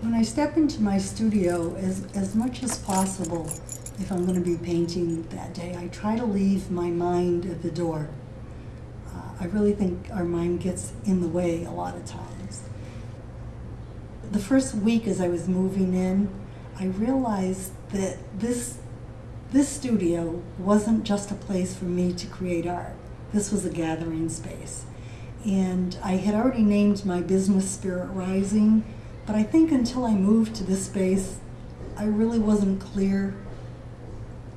When I step into my studio, as, as much as possible, if I'm going to be painting that day, I try to leave my mind at the door. Uh, I really think our mind gets in the way a lot of times. The first week as I was moving in, I realized that this, this studio wasn't just a place for me to create art. This was a gathering space. And I had already named my business Spirit Rising, but I think until I moved to this space, I really wasn't clear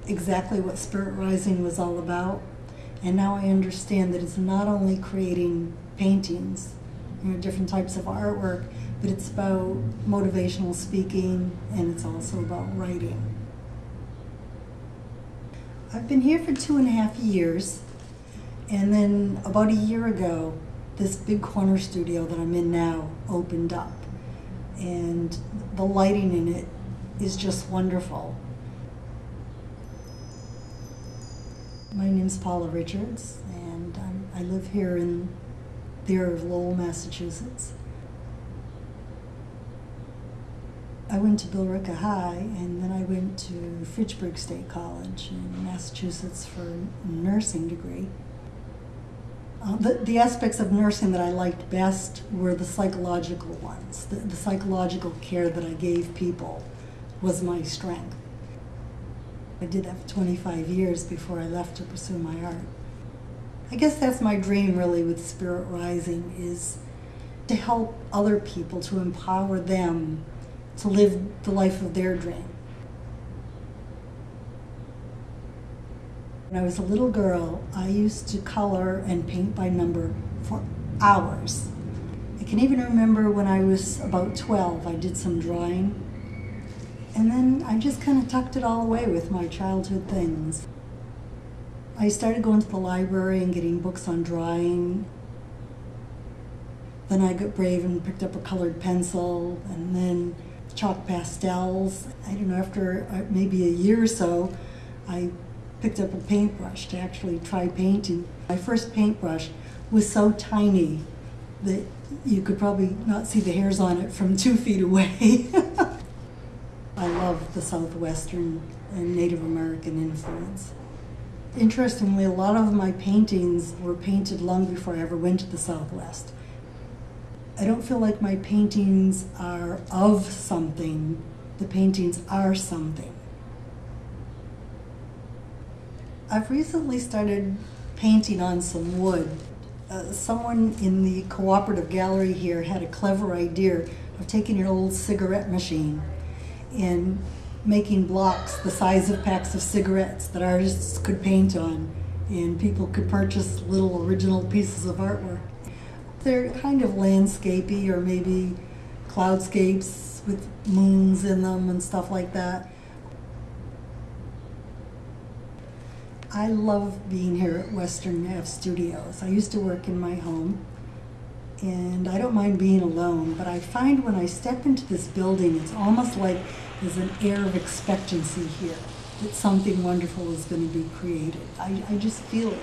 exactly what Spirit Rising was all about. And now I understand that it's not only creating paintings, you know, different types of artwork, but it's about motivational speaking and it's also about writing. I've been here for two and a half years, and then about a year ago, this big corner studio that I'm in now opened up. And the lighting in it is just wonderful. My name is Paula Richards, and um, I live here in the area of Lowell, Massachusetts. I went to Billerica High, and then I went to Fitchburg State College in Massachusetts for a nursing degree. Uh, the, the aspects of nursing that I liked best were the psychological ones. The, the psychological care that I gave people was my strength. I did that for 25 years before I left to pursue my art. I guess that's my dream really with Spirit Rising is to help other people, to empower them to live the life of their dream. When I was a little girl, I used to color and paint by number for hours. I can even remember when I was about 12, I did some drawing. And then I just kind of tucked it all away with my childhood things. I started going to the library and getting books on drawing. Then I got brave and picked up a colored pencil and then chalk pastels. I don't know, after uh, maybe a year or so, I picked up a paintbrush to actually try painting. My first paintbrush was so tiny that you could probably not see the hairs on it from two feet away. I love the Southwestern and Native American influence. Interestingly, a lot of my paintings were painted long before I ever went to the Southwest. I don't feel like my paintings are of something. The paintings are something. I've recently started painting on some wood. Uh, someone in the cooperative gallery here had a clever idea of taking an old cigarette machine and making blocks the size of packs of cigarettes that artists could paint on and people could purchase little original pieces of artwork. They're kind of landscapey or maybe cloudscapes with moons in them and stuff like that. I love being here at Western Ave Studios. I used to work in my home and I don't mind being alone, but I find when I step into this building, it's almost like there's an air of expectancy here that something wonderful is going to be created. I, I just feel it.